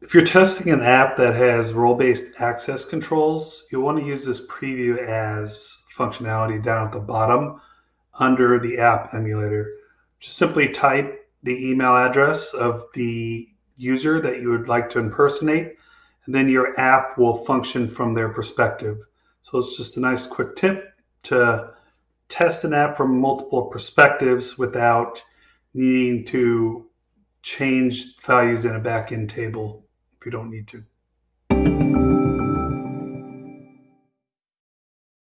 If you're testing an app that has role-based access controls, you'll want to use this preview as functionality down at the bottom under the app emulator. Just simply type the email address of the user that you would like to impersonate, and then your app will function from their perspective. So it's just a nice quick tip to test an app from multiple perspectives without needing to change values in a backend table you don't need to.